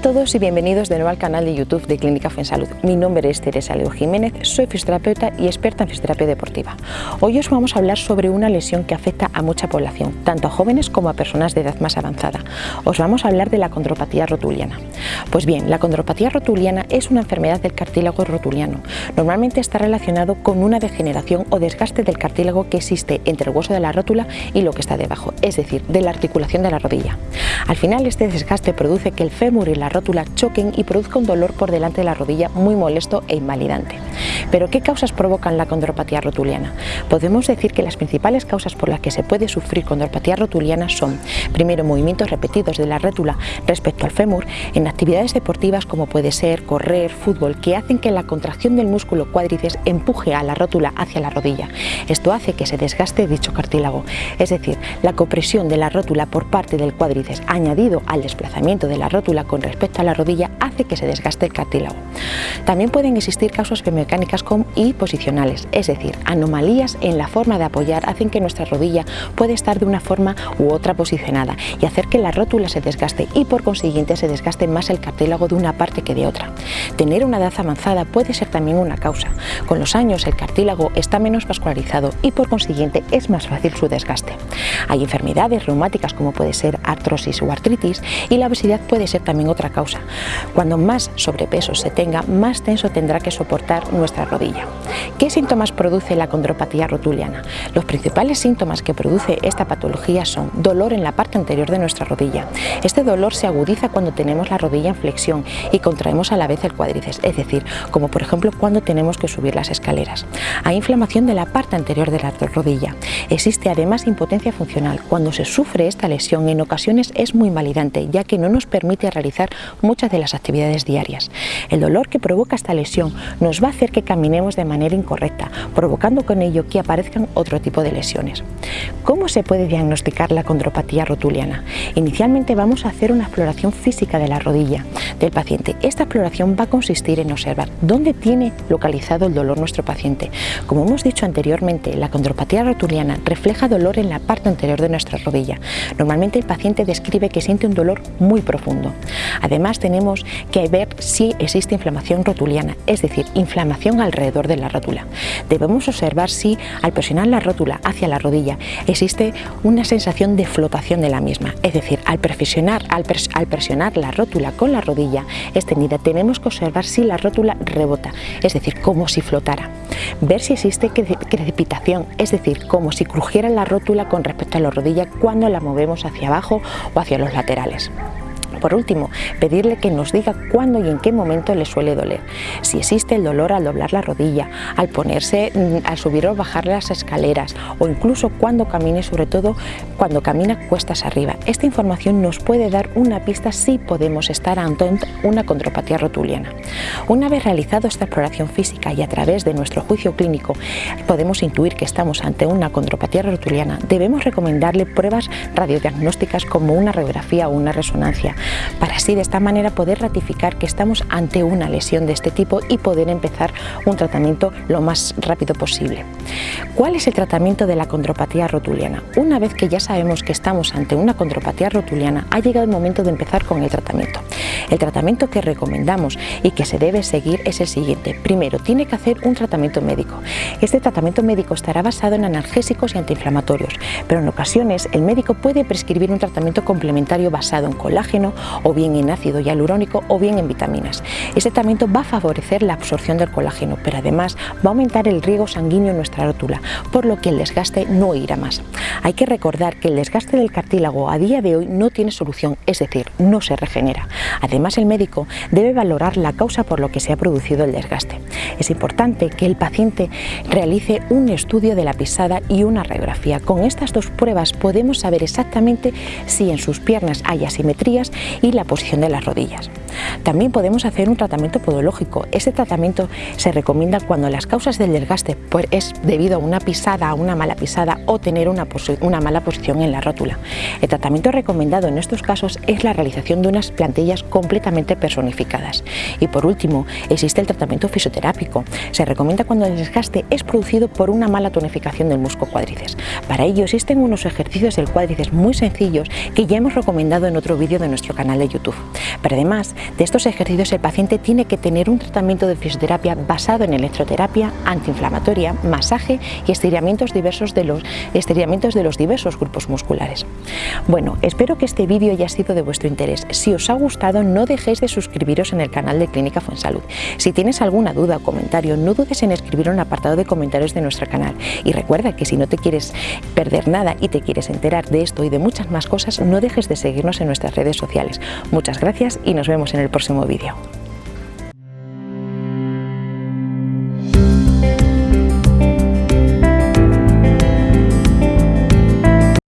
todos y bienvenidos de nuevo al canal de YouTube de Clínica Fuensalud. Mi nombre es Teresa Leo Jiménez, soy fisioterapeuta y experta en fisioterapia deportiva. Hoy os vamos a hablar sobre una lesión que afecta a mucha población, tanto a jóvenes como a personas de edad más avanzada. Os vamos a hablar de la condropatía rotuliana. Pues bien, la condropatía rotuliana es una enfermedad del cartílago rotuliano. Normalmente está relacionado con una degeneración o desgaste del cartílago que existe entre el hueso de la rótula y lo que está debajo, es decir, de la articulación de la rodilla. Al final este desgaste produce que el fémur y la rótula choquen y produzca un dolor por delante de la rodilla muy molesto e invalidante. Pero ¿qué causas provocan la condropatía rotuliana? Podemos decir que las principales causas por las que se puede sufrir condropatía rotuliana son, primero, movimientos repetidos de la rótula respecto al fémur en actividades deportivas como puede ser correr, fútbol, que hacen que la contracción del músculo cuádriceps empuje a la rótula hacia la rodilla. Esto hace que se desgaste dicho cartílago, es decir, la compresión de la rótula por parte del cuádriceps añadido al desplazamiento de la rótula con respecto a la rodilla hace que se desgaste el cartílago. También pueden existir causas biomecánicas y posicionales, es decir, anomalías en la forma de apoyar hacen que nuestra rodilla puede estar de una forma u otra posicionada y hacer que la rótula se desgaste y por consiguiente se desgaste más el cartílago de una parte que de otra. Tener una edad avanzada puede ser también una causa. Con los años el cartílago está menos vascularizado y por consiguiente es más fácil su desgaste. Hay enfermedades reumáticas como puede ser artrosis o artritis y la obesidad puede ser también otra causa. Cuando más sobrepeso se tenga, más tenso tendrá que soportar nuestra rodilla. ¿Qué síntomas produce la condropatía rotuliana? Los principales síntomas que produce esta patología son dolor en la parte anterior de nuestra rodilla. Este dolor se agudiza cuando tenemos la rodilla en flexión y contraemos a la vez el cuádriceps, es decir, como por ejemplo cuando tenemos que subir las escaleras. Hay inflamación de la parte anterior de la rodilla. Existe además impotencia funcional. Cuando se sufre esta lesión en ocasiones es muy invalidante ya que no nos permite realizar muchas de las actividades diarias. El dolor que provoca esta lesión nos va a hacer que caminemos de manera incorrecta, provocando con ello que aparezcan otro tipo de lesiones. ¿Cómo se puede diagnosticar la condropatía rotuliana? Inicialmente vamos a hacer una exploración física de la rodilla del paciente. Esta exploración va a consistir en observar dónde tiene localizado el dolor nuestro paciente. Como hemos dicho anteriormente, la condropatía rotuliana refleja dolor en la parte anterior de nuestra rodilla. Normalmente el paciente describe que siente un dolor muy profundo. Además tenemos que ver si existe inflamación rotuliana, es decir, inflamación alrededor de la rótula. Debemos observar si al presionar la rótula hacia la rodilla existe una sensación de flotación de la misma, es decir, al presionar, al, presionar la rótula con la rodilla extendida tenemos observar si la rótula rebota, es decir, como si flotara. Ver si existe crepitación, es decir, como si crujiera la rótula con respecto a la rodilla cuando la movemos hacia abajo o hacia los laterales. Por último, pedirle que nos diga cuándo y en qué momento le suele doler. Si existe el dolor al doblar la rodilla, al ponerse, mm, al subir o bajar las escaleras o incluso cuando camine, sobre todo cuando camina cuestas arriba. Esta información nos puede dar una pista si podemos estar ante una condropatía rotuliana. Una vez realizado esta exploración física y a través de nuestro juicio clínico podemos intuir que estamos ante una condropatía rotuliana, debemos recomendarle pruebas radiodiagnósticas como una radiografía o una resonancia para así de esta manera poder ratificar que estamos ante una lesión de este tipo y poder empezar un tratamiento lo más rápido posible. ¿Cuál es el tratamiento de la condropatía rotuliana? Una vez que ya sabemos que estamos ante una condropatía rotuliana, ha llegado el momento de empezar con el tratamiento. El tratamiento que recomendamos y que se debe seguir es el siguiente. Primero, tiene que hacer un tratamiento médico. Este tratamiento médico estará basado en analgésicos y antiinflamatorios, pero en ocasiones el médico puede prescribir un tratamiento complementario basado en colágeno o bien en ácido hialurónico o bien en vitaminas. Este tratamiento va a favorecer la absorción del colágeno, pero además va a aumentar el riego sanguíneo en nuestra rótula, por lo que el desgaste no irá más. Hay que recordar que el desgaste del cartílago a día de hoy no tiene solución, es decir, no se regenera. Además, el médico debe valorar la causa por lo que se ha producido el desgaste. Es importante que el paciente realice un estudio de la pisada y una radiografía. Con estas dos pruebas podemos saber exactamente si en sus piernas hay asimetrías y la posición de las rodillas. También podemos hacer un tratamiento podológico. Este tratamiento se recomienda cuando las causas del desgaste pues, es debido a una pisada, a una mala pisada o tener una, una mala posición en la rótula. El tratamiento recomendado en estos casos es la realización de unas plantillas completamente personificadas. Y por último, existe el tratamiento fisioterápico se recomienda cuando el desgaste es producido por una mala tonificación del músculo cuádriceps. Para ello existen unos ejercicios del cuádriceps muy sencillos que ya hemos recomendado en otro vídeo de nuestro canal de YouTube. Pero además de estos ejercicios el paciente tiene que tener un tratamiento de fisioterapia basado en electroterapia, antiinflamatoria, masaje y estiramientos diversos de los estiramientos de los diversos grupos musculares. Bueno, espero que este vídeo haya sido de vuestro interés. Si os ha gustado no dejéis de suscribiros en el canal de Clínica Fuensalud. Si tienes alguna duda o comentario no dudes en escribir un apartado de comentarios de nuestro canal y recuerda que si no te quieres perder nada y te quieres enterar de esto y de muchas más cosas no dejes de seguirnos en nuestras redes sociales. Muchas gracias y nos vemos en el próximo vídeo.